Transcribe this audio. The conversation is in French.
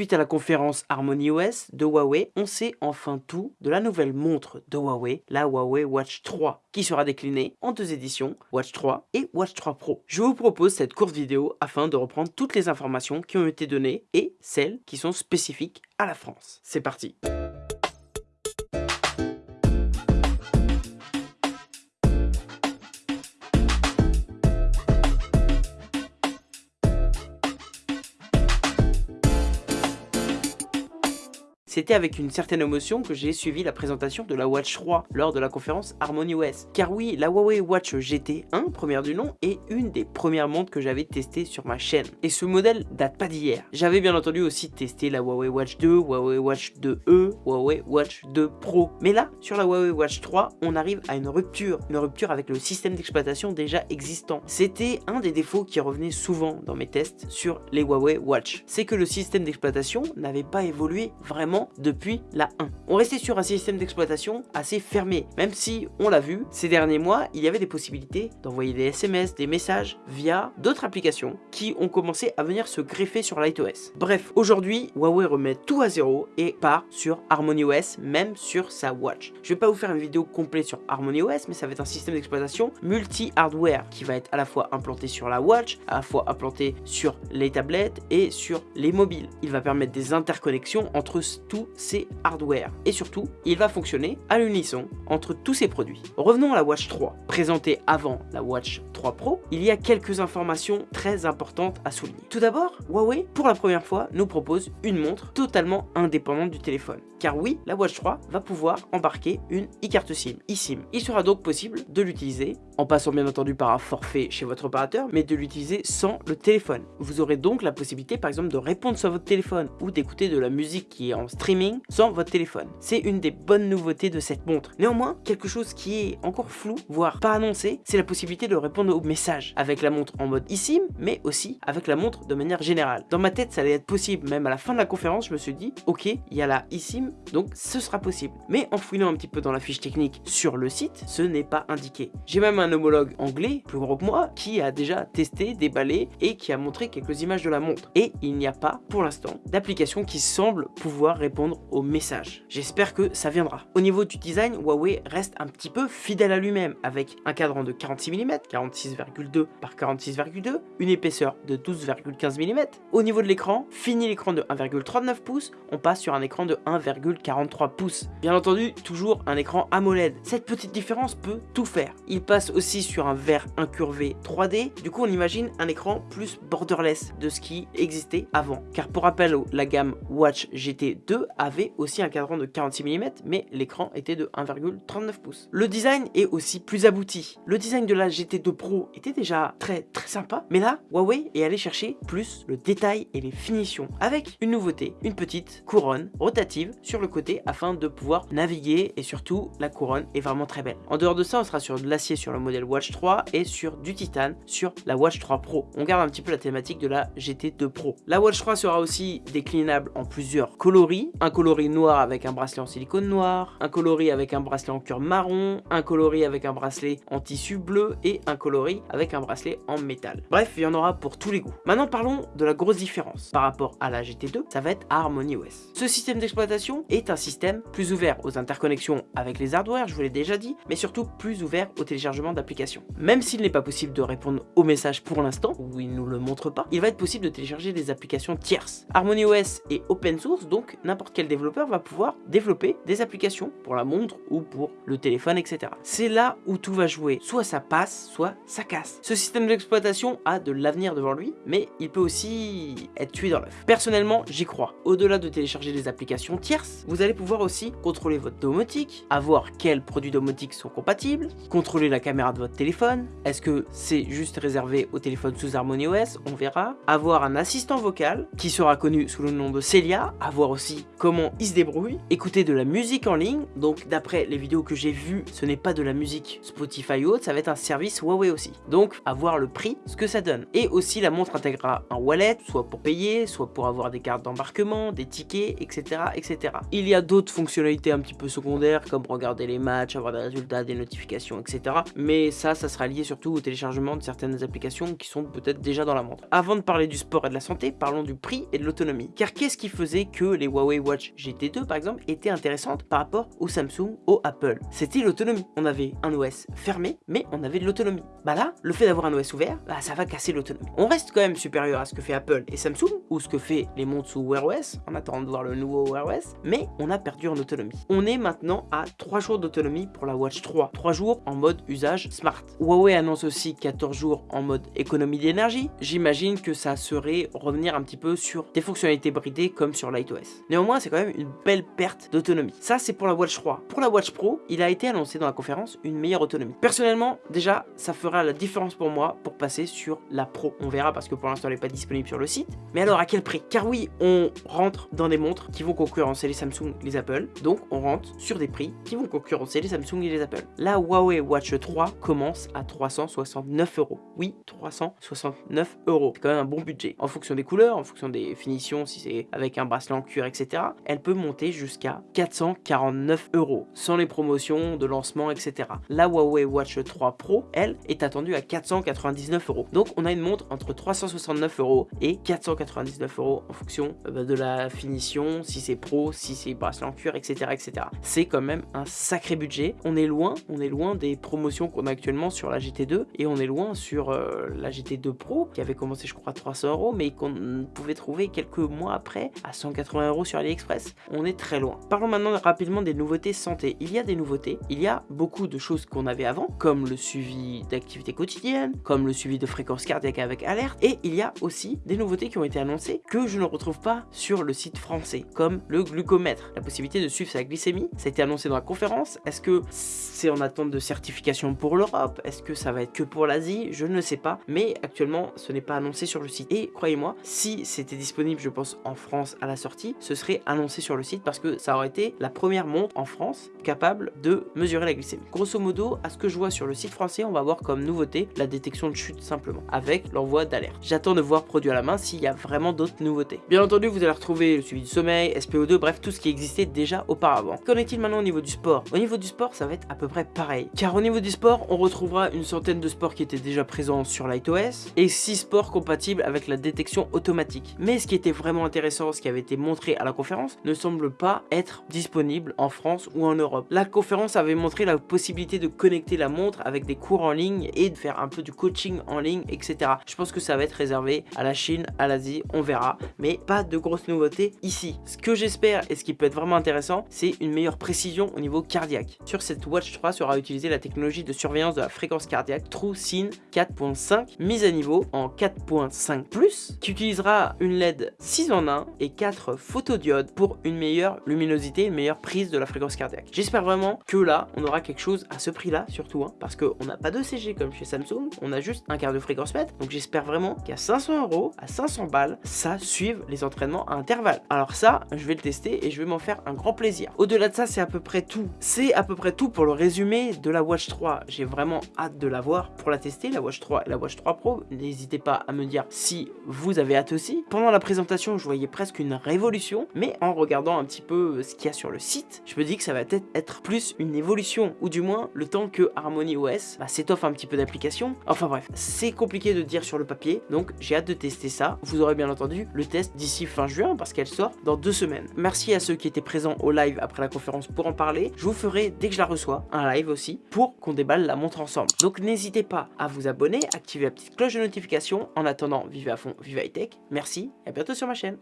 Suite à la conférence Harmony OS de Huawei, on sait enfin tout de la nouvelle montre de Huawei, la Huawei Watch 3, qui sera déclinée en deux éditions, Watch 3 et Watch 3 Pro. Je vous propose cette courte vidéo afin de reprendre toutes les informations qui ont été données et celles qui sont spécifiques à la France. C'est parti C'était avec une certaine émotion que j'ai suivi la présentation de la Watch 3 lors de la conférence Harmony OS. Car oui, la Huawei Watch GT1, première du nom, est une des premières montres que j'avais testées sur ma chaîne. Et ce modèle date pas d'hier. J'avais bien entendu aussi testé la Huawei Watch 2, Huawei Watch 2E, Huawei Watch 2 Pro. Mais là, sur la Huawei Watch 3, on arrive à une rupture. Une rupture avec le système d'exploitation déjà existant. C'était un des défauts qui revenait souvent dans mes tests sur les Huawei Watch. C'est que le système d'exploitation n'avait pas évolué vraiment depuis la 1. On restait sur un système d'exploitation assez fermé, même si, on l'a vu, ces derniers mois, il y avait des possibilités d'envoyer des SMS, des messages via d'autres applications qui ont commencé à venir se greffer sur LightOS. Bref, aujourd'hui, Huawei remet tout à zéro et part sur HarmonyOS, même sur sa Watch. Je vais pas vous faire une vidéo complète sur HarmonyOS, mais ça va être un système d'exploitation multi-hardware qui va être à la fois implanté sur la Watch, à la fois implanté sur les tablettes et sur les mobiles. Il va permettre des interconnexions entre tous ces hardware. Et surtout, il va fonctionner à l'unisson entre tous ces produits. Revenons à la Watch 3. Présentée avant la Watch 3 Pro, il y a quelques informations très importantes à souligner. Tout d'abord, Huawei, pour la première fois, nous propose une montre totalement indépendante du téléphone. Car oui, la Watch 3 va pouvoir embarquer une e-carte SIM, eSIM. Il sera donc possible de l'utiliser, en passant bien entendu par un forfait chez votre opérateur, mais de l'utiliser sans le téléphone. Vous aurez donc la possibilité par exemple de répondre sur votre téléphone ou d'écouter de la musique qui est en streaming sans votre téléphone. C'est une des bonnes nouveautés de cette montre. Néanmoins, quelque chose qui est encore flou, voire pas annoncé, c'est la possibilité de répondre aux messages avec la montre en mode eSIM, mais aussi avec la montre de manière générale. Dans ma tête, ça allait être possible, même à la fin de la conférence, je me suis dit, ok, il y a la eSIM, donc ce sera possible. Mais en fouillant un petit peu dans la fiche technique sur le site, ce n'est pas indiqué. J'ai même un homologue anglais, plus gros que moi, qui a déjà testé, déballé et qui a montré quelques images de la montre. Et il n'y a pas, pour l'instant, d'application qui semble pouvoir répondre au message. J'espère que ça viendra. Au niveau du design, Huawei reste un petit peu fidèle à lui-même avec un cadran de 46 mm, 46,2 par 46,2, une épaisseur de 12,15 mm. Au niveau de l'écran, fini l'écran de 1,39 pouces, on passe sur un écran de 1,43 pouces. Bien entendu, toujours un écran AMOLED. Cette petite différence peut tout faire. Il passe aussi sur un verre incurvé 3D, du coup on imagine un écran plus borderless de ce qui existait avant. Car pour rappel, la gamme Watch GT2 avait aussi un cadran de 46 mm, mais l'écran était de 1,39 pouces. Le design est aussi plus abouti. Le design de la GT2 Pro était déjà très très sympa, mais là, Huawei est allé chercher plus le détail et les finitions, avec une nouveauté, une petite couronne rotative sur le côté afin de pouvoir naviguer, et surtout, la couronne est vraiment très belle. En dehors de ça, on sera sur de l'acier sur le modèle Watch 3 et sur du titane sur la Watch 3 Pro. On garde un petit peu la thématique de la GT2 Pro. La Watch 3 sera aussi déclinable en plusieurs coloris, un coloris noir avec un bracelet en silicone noir, un coloris avec un bracelet en cuir marron, un coloris avec un bracelet en tissu bleu et un coloris avec un bracelet en métal. Bref, il y en aura pour tous les goûts. Maintenant parlons de la grosse différence par rapport à la GT2, ça va être Harmony OS. Ce système d'exploitation est un système plus ouvert aux interconnexions avec les hardware, je vous l'ai déjà dit, mais surtout plus ouvert au téléchargement d'applications. Même s'il n'est pas possible de répondre aux messages pour l'instant, ou il nous le montre pas, il va être possible de télécharger des applications tierces. Harmony OS est open source, donc n'importe quel développeur va pouvoir développer des applications pour la montre ou pour le téléphone, etc. C'est là où tout va jouer. Soit ça passe, soit ça casse. Ce système d'exploitation a de l'avenir devant lui, mais il peut aussi être tué dans l'œuf. Personnellement, j'y crois. Au-delà de télécharger des applications tierces, vous allez pouvoir aussi contrôler votre domotique, avoir quels produits domotiques sont compatibles, contrôler la caméra de votre téléphone. Est-ce que c'est juste réservé au téléphone sous Harmony OS On verra. Avoir un assistant vocal qui sera connu sous le nom de Celia. Avoir aussi comment il se débrouille, écouter de la musique en ligne, donc d'après les vidéos que j'ai vues, ce n'est pas de la musique Spotify ou autre, ça va être un service Huawei aussi. Donc, à voir le prix, ce que ça donne. Et aussi, la montre intégrera un wallet, soit pour payer, soit pour avoir des cartes d'embarquement, des tickets, etc., etc. Il y a d'autres fonctionnalités un petit peu secondaires, comme regarder les matchs, avoir des résultats, des notifications, etc. Mais ça, ça sera lié surtout au téléchargement de certaines applications qui sont peut-être déjà dans la montre. Avant de parler du sport et de la santé, parlons du prix et de l'autonomie. Car qu'est-ce qui faisait que les Huawei Watch GT2 par exemple étaient intéressantes par rapport au Samsung, au Apple C'était l'autonomie. On avait un OS fermé, mais on avait de l'autonomie. Bah là, le fait d'avoir un OS ouvert, bah ça va casser l'autonomie. On reste quand même supérieur à ce que fait Apple et Samsung, ou ce que fait les montres sous Wear OS, en attendant de voir le nouveau Wear OS, mais on a perdu en autonomie. On est maintenant à 3 jours d'autonomie pour la Watch 3, 3 jours en mode usage smart. Huawei annonce aussi 14 jours en mode économie d'énergie. J'imagine que ça serait revenir un petit peu sur des fonctionnalités bridées comme sur LightOS. Néanmoins, c'est quand même une belle perte d'autonomie. Ça, c'est pour la Watch 3. Pour la Watch Pro, il a été annoncé dans la conférence une meilleure autonomie. Personnellement, déjà, ça fera la différence pour moi pour passer sur la Pro. On verra parce que pour l'instant, elle n'est pas disponible sur le site. Mais alors, à quel prix? Car oui, on rentre dans des montres qui vont concurrencer les Samsung, les Apple. Donc, on rentre sur des prix qui vont concurrencer les Samsung et les Apple. La Huawei Watch 3 commence à 369 euros. Oui, 369 euros. C'est quand même un bon budget. En fonction des couleurs, en fonction des finitions, si c'est avec un bracelet en cuir, etc., elle peut monter jusqu'à 449 euros, sans les promotions de lancement, etc. La Huawei Watch 3 Pro, elle, est attendue à 499 euros. Donc, on a une montre entre 369 euros et 499 euros en fonction bah, de la finition, si c'est pro, si c'est bracelet en cuir, etc. etc. C'est quand même un sacré budget. On est loin, on est loin des promotions qu'on a actuellement sur la GT2 et on est loin sur euh, la GT2 Pro qui avait commencé je crois à 300 euros mais qu'on pouvait trouver quelques mois après à 180 euros sur AliExpress. On est très loin. Parlons maintenant rapidement des nouveautés santé. Il y a des nouveautés, il y a beaucoup de choses qu'on avait avant comme le suivi d'activité quotidienne, comme le suivi de fréquence cardiaque avec alerte et il y a aussi des nouveautés qui ont été annoncées que je ne retrouve pas sur le site français comme le glucomètre, la possibilité de suivre sa glycémie. Ça a été annoncé dans la conférence. Est-ce que c'est en attente de certification pour l'Europe? Est-ce que ça va être que pour l'Asie? Je ne sais pas. Mais actuellement, ce n'est pas annoncé sur le site. Et croyez-moi, si c'était disponible, je pense, en France à la sortie, ce serait annoncé sur le site parce que ça aurait été la première montre en France capable de mesurer la glycémie. Grosso modo, à ce que je vois sur le site français, on va voir comme nouveauté la détection de chute simplement, avec l'envoi d'alerte. J'attends de voir produit à la main s'il y a vraiment d'autres nouveautés. Bien entendu, vous allez retrouver le suivi du sommeil, SPO2, bref, tout ce qui existait déjà auparavant. Qu'en est-il maintenant au niveau du sport? Au niveau du sport, ça va être à peu près pareil. Car au niveau du sport, on retrouvera une centaine de sports qui étaient déjà présents sur LightOS et 6 sports compatibles avec la détection automatique. Mais ce qui était vraiment intéressant, ce qui avait été montré à la conférence, ne semble pas être disponible en France ou en Europe. La conférence avait montré la possibilité de connecter la montre avec des cours en ligne et de faire un peu du coaching en ligne, etc. Je pense que ça va être réservé à la Chine, à l'Asie, on verra. Mais pas de grosses nouveautés ici. Ce que j'espère et ce qui peut être vraiment intéressant, c'est une meilleure précision au niveau cardiaque. Sur cette Watch 3 sera utilisée la technologie de surveillance de la fréquence cardiaque TrueSyn 4.5 mise à niveau en 4.5+, qui utilisera une LED 6 en 1 et 4 photodiodes pour une meilleure luminosité, une meilleure prise de la fréquence cardiaque. J'espère vraiment que là, on aura quelque chose à ce prix-là, surtout, hein, parce qu'on n'a pas de CG comme chez Samsung, on a juste un quart de fréquence mètre, donc j'espère vraiment qu'à 500 euros, à 500 balles, ça suive les entraînements à intervalles. Alors ça, je vais le tester et je vais m'en faire un grand plaisir. Au-delà de ça, c'est à peu près tout. C'est à peu près tout pour le résumé de la Watch 3. J'ai vraiment hâte de la voir pour la tester, la Watch 3 et la Watch 3 Pro. N'hésitez pas à me dire si vous avez hâte aussi. Pendant la présentation, je voyais presque une révolution, mais en regardant un petit peu ce qu'il y a sur le site, je me dis que ça va peut-être être plus une évolution, ou du moins le temps que Harmony OS bah, s'étoffe un petit peu d'applications. Enfin bref, c'est compliqué de dire sur le papier, donc j'ai hâte de tester ça. Vous aurez bien entendu le test d'ici fin juin, parce qu'elle sort dans deux semaines. Merci à ceux qui étaient présents au live après la conférence pour en parler. Je vous ferai, dès que je la reçois, un live aussi, pour qu'on déballe la montre ensemble. Donc n'hésitez pas à vous abonner, activer la petite cloche de notification. En attendant, vivez à fond, vive high tech. Merci et à bientôt sur ma chaîne.